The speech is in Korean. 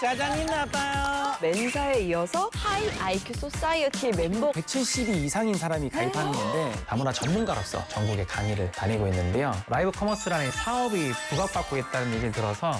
사장님 나빠요. 멘사에 이어서 high IQ society 멤버 170이 이상인 사람이 가입하는 건데 다문화 전문가로서 전국에 강의를 다니고 있는데요. 라이브 커머스라는 사업이 부각받고 있다는 얘기를 들어서